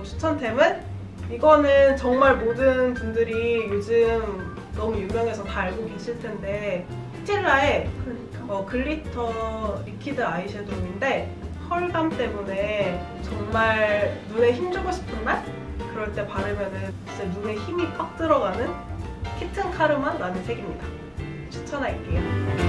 그리고 추천템은 이거는 정말 모든 분들이 요즘 너무 유명해서 다 알고 계실 텐데 스틸라의 어, glitter liquid 아이섀도우인데 펄감 때문에 정말 눈에 힘 주고 싶은 날? 그럴 때 바르면 진짜 눈에 힘이 빡 들어가는 Kitten Karma 라는 색입니다. 추천할게요.